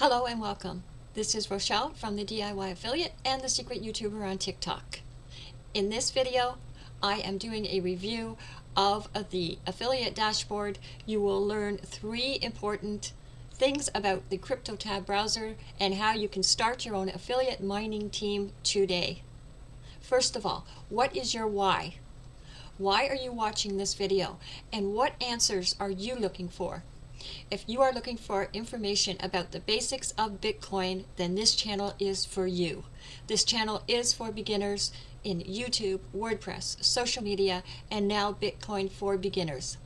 Hello and welcome. This is Rochelle from the DIY Affiliate and the Secret YouTuber on TikTok. In this video, I am doing a review of uh, the affiliate dashboard. You will learn three important things about the CryptoTab browser and how you can start your own affiliate mining team today. First of all, what is your why? Why are you watching this video? And what answers are you looking for? If you are looking for information about the basics of Bitcoin, then this channel is for you. This channel is for beginners in YouTube, WordPress, social media, and now Bitcoin for beginners.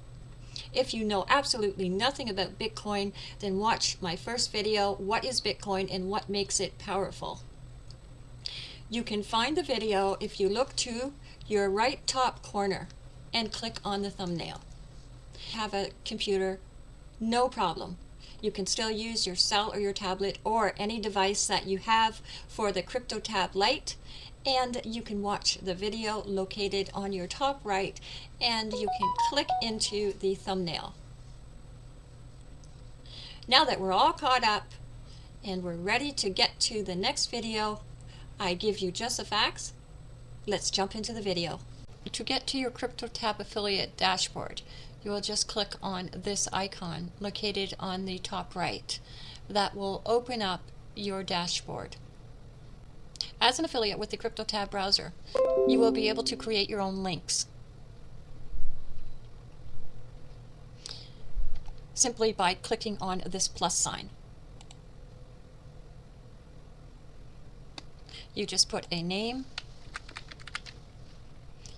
If you know absolutely nothing about Bitcoin, then watch my first video, What is Bitcoin and What Makes It Powerful? You can find the video if you look to your right top corner and click on the thumbnail. Have a computer no problem. You can still use your cell or your tablet or any device that you have for the CryptoTab Lite and you can watch the video located on your top right and you can click into the thumbnail. Now that we're all caught up and we're ready to get to the next video, I give you just the facts. Let's jump into the video. To get to your CryptoTab affiliate dashboard, you will just click on this icon located on the top right. That will open up your dashboard. As an affiliate with the CryptoTab browser, you will be able to create your own links. Simply by clicking on this plus sign. You just put a name.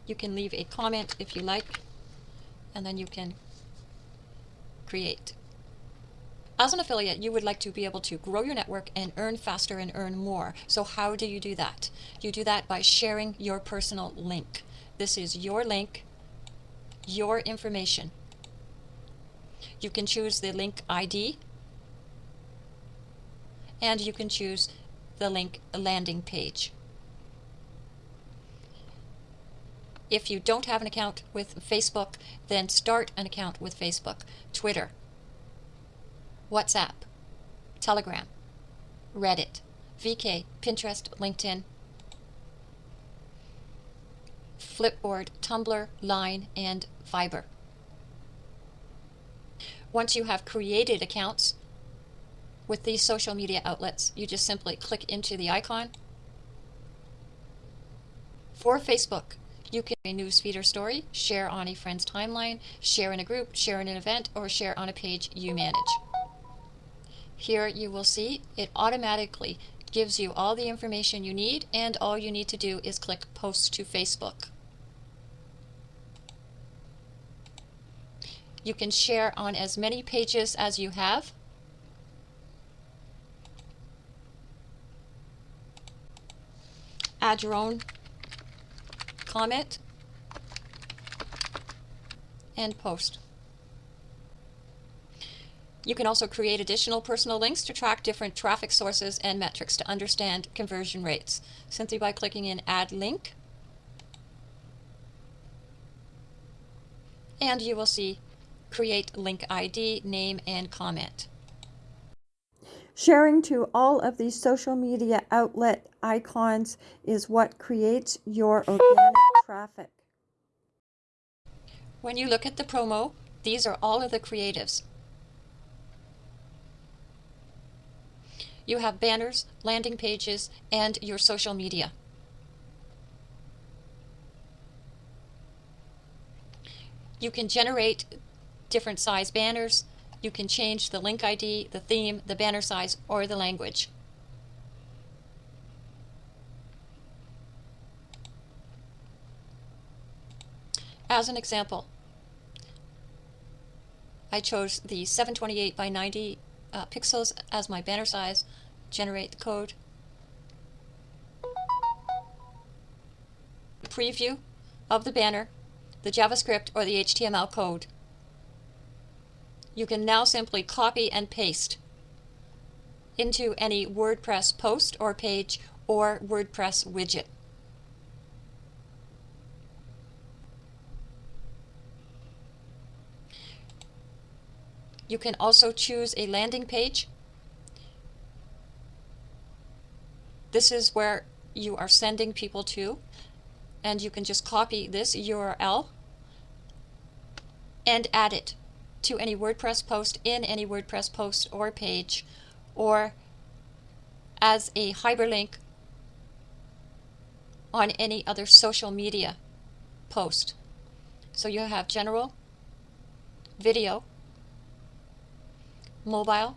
You can leave a comment if you like and then you can create. As an affiliate, you would like to be able to grow your network and earn faster and earn more. So how do you do that? You do that by sharing your personal link. This is your link, your information. You can choose the link ID, and you can choose the link landing page. If you don't have an account with Facebook, then start an account with Facebook, Twitter, WhatsApp, Telegram, Reddit, VK, Pinterest, LinkedIn, Flipboard, Tumblr, Line, and Viber. Once you have created accounts with these social media outlets, you just simply click into the icon. For Facebook, you can a newsfeed or story, share on a friend's timeline, share in a group, share in an event, or share on a page you manage. Here you will see it automatically gives you all the information you need and all you need to do is click post to Facebook. You can share on as many pages as you have. Add your own comment, and post. You can also create additional personal links to track different traffic sources and metrics to understand conversion rates simply by clicking in Add Link. And you will see Create Link ID, Name, and Comment. Sharing to all of these social media outlet icons is what creates your organic traffic. When you look at the promo, these are all of the creatives. You have banners, landing pages, and your social media. You can generate different size banners, you can change the link ID, the theme, the banner size, or the language. As an example, I chose the 728 by 90 uh, pixels as my banner size, generate the code. Preview of the banner, the JavaScript or the HTML code you can now simply copy and paste into any WordPress post or page or WordPress widget. You can also choose a landing page This is where you are sending people to, and you can just copy this URL and add it to any WordPress post in any WordPress post or page or as a hyperlink on any other social media post. So you have general, video, mobile,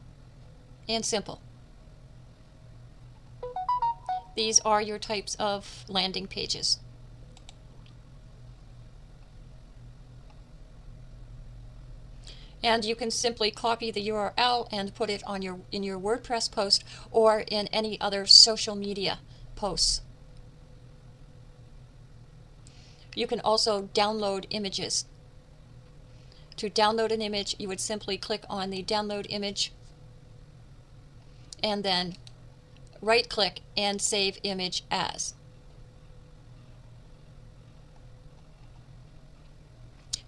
and simple. These are your types of landing pages. And you can simply copy the URL and put it on your in your WordPress post or in any other social media posts. You can also download images. To download an image, you would simply click on the download image and then right click and save image as.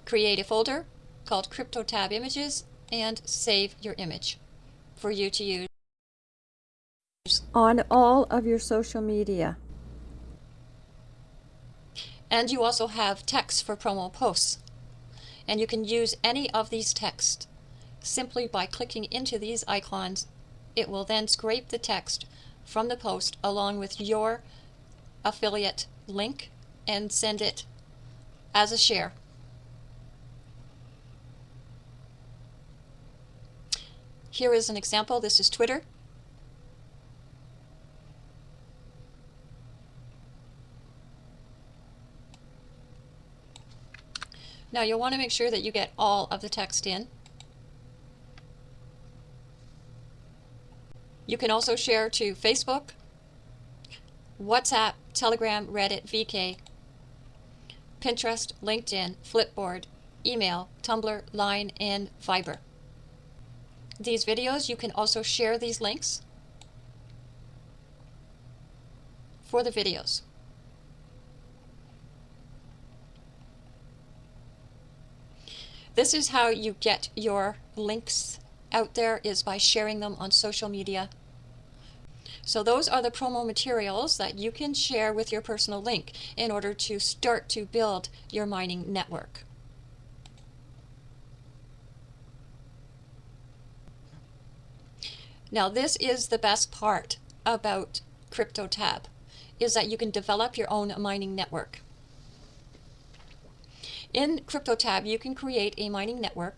Create a folder called CryptoTab Images and save your image for you to use. On all of your social media. And you also have text for promo posts. And you can use any of these texts simply by clicking into these icons. It will then scrape the text from the post along with your affiliate link and send it as a share Here is an example. This is Twitter. Now you'll want to make sure that you get all of the text in. You can also share to Facebook, WhatsApp, Telegram, Reddit, VK, Pinterest, LinkedIn, Flipboard, email, Tumblr, Line, and Viber these videos, you can also share these links for the videos. This is how you get your links out there is by sharing them on social media. So those are the promo materials that you can share with your personal link in order to start to build your mining network. Now this is the best part about CryptoTab, is that you can develop your own mining network. In CryptoTab, you can create a mining network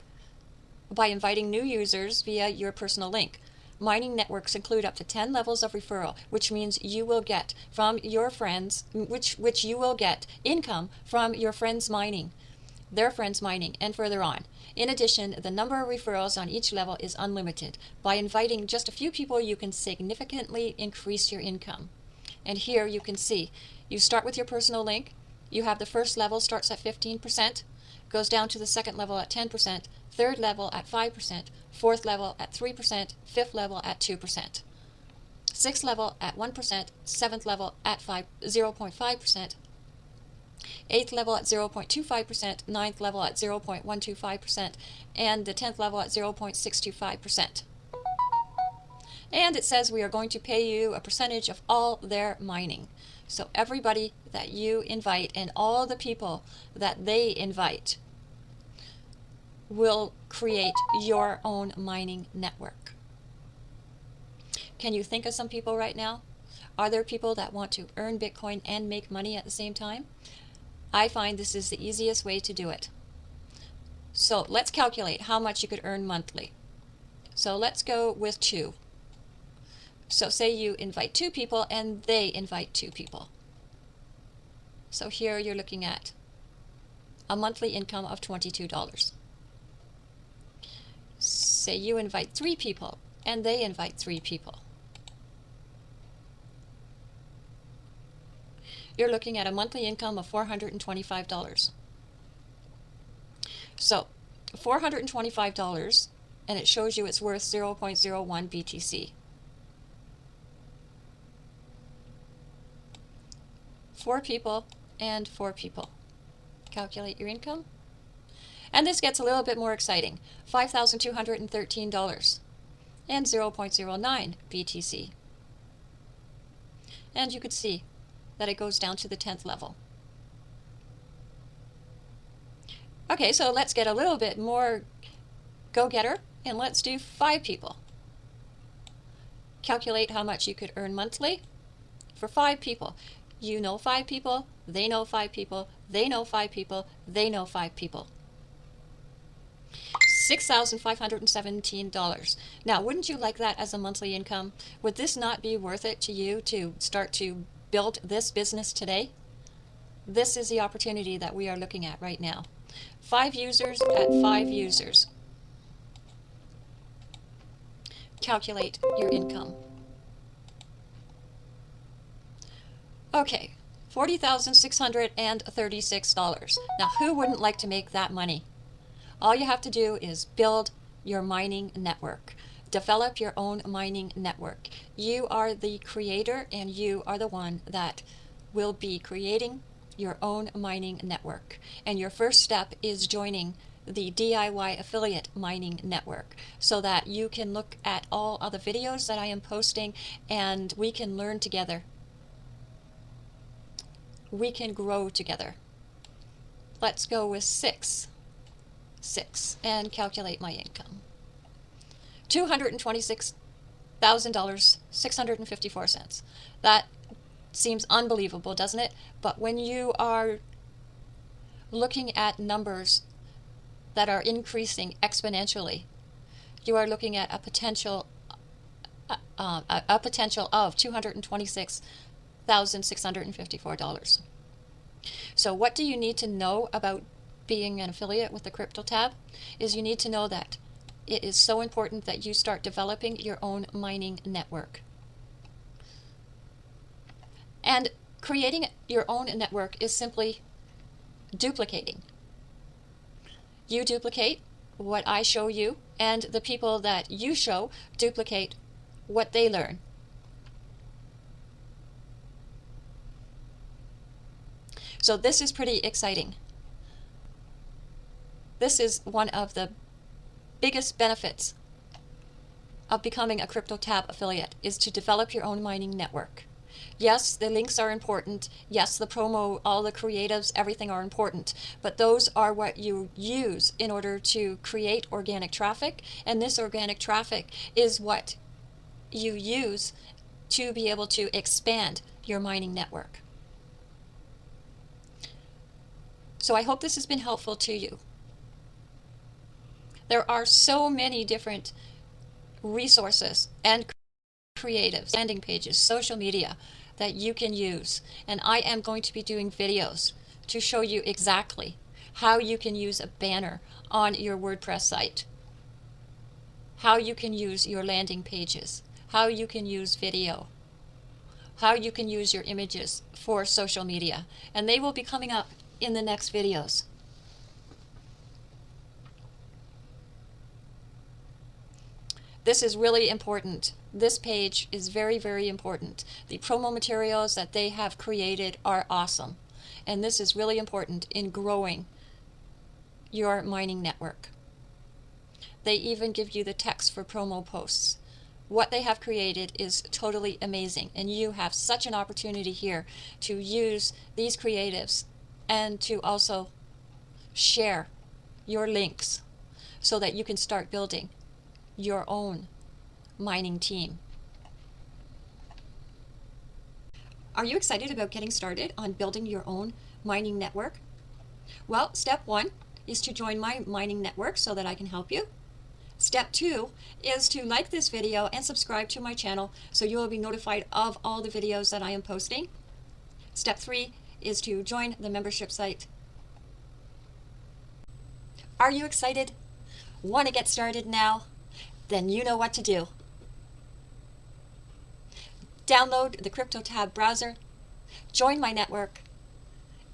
by inviting new users via your personal link. Mining networks include up to 10 levels of referral, which means you will get from your friends, which, which you will get income from your friends mining, their friends mining, and further on. In addition, the number of referrals on each level is unlimited. By inviting just a few people, you can significantly increase your income. And here you can see, you start with your personal link, you have the first level starts at 15%, goes down to the second level at 10%, third level at 5%, fourth level at 3%, fifth level at 2%, sixth level at 1%, seventh level at 5, 0.5%, 8th level at 0.25%, 9th level at 0.125%, and the 10th level at 0.625%. And it says we are going to pay you a percentage of all their mining. So everybody that you invite and all the people that they invite will create your own mining network. Can you think of some people right now? Are there people that want to earn Bitcoin and make money at the same time? I find this is the easiest way to do it. So let's calculate how much you could earn monthly. So let's go with two. So say you invite two people and they invite two people. So here you're looking at a monthly income of $22. Say you invite three people and they invite three people. You're looking at a monthly income of $425. So $425 and it shows you it's worth 0.01 BTC. Four people and four people. Calculate your income. And this gets a little bit more exciting. $5,213 and 0.09 BTC. And you could see that it goes down to the 10th level. Okay, so let's get a little bit more go-getter and let's do five people. Calculate how much you could earn monthly for five people. You know five people, they know five people, they know five people, they know five people. $6,517. Now, wouldn't you like that as a monthly income? Would this not be worth it to you to start to build this business today? This is the opportunity that we are looking at right now. Five users at five users. Calculate your income. Okay, $40,636. Now, who wouldn't like to make that money? All you have to do is build your mining network. Develop your own mining network. You are the creator and you are the one that will be creating your own mining network. And your first step is joining the DIY affiliate mining network so that you can look at all other videos that I am posting and we can learn together. We can grow together. Let's go with six. Six and calculate my income. $226,000, 654 cents. That seems unbelievable, doesn't it? But when you are looking at numbers that are increasing exponentially, you are looking at a potential uh, uh a, a potential of $226,654. So what do you need to know about being an affiliate with the Crypto Tab? Is you need to know that it is so important that you start developing your own mining network. And creating your own network is simply duplicating. You duplicate what I show you, and the people that you show duplicate what they learn. So this is pretty exciting. This is one of the biggest benefits of becoming a CryptoTab affiliate is to develop your own mining network. Yes, the links are important. Yes, the promo, all the creatives, everything are important. But those are what you use in order to create organic traffic. And this organic traffic is what you use to be able to expand your mining network. So I hope this has been helpful to you. There are so many different resources and creatives, landing pages, social media that you can use. And I am going to be doing videos to show you exactly how you can use a banner on your WordPress site, how you can use your landing pages, how you can use video, how you can use your images for social media. And they will be coming up in the next videos. This is really important. This page is very, very important. The promo materials that they have created are awesome. And this is really important in growing your mining network. They even give you the text for promo posts. What they have created is totally amazing. And you have such an opportunity here to use these creatives and to also share your links so that you can start building your own mining team. Are you excited about getting started on building your own mining network? Well, step one is to join my mining network so that I can help you. Step two is to like this video and subscribe to my channel so you will be notified of all the videos that I am posting. Step three is to join the membership site. Are you excited? Want to get started now? Then you know what to do. Download the CryptoTab browser, join my network,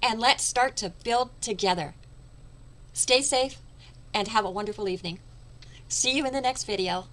and let's start to build together. Stay safe and have a wonderful evening. See you in the next video.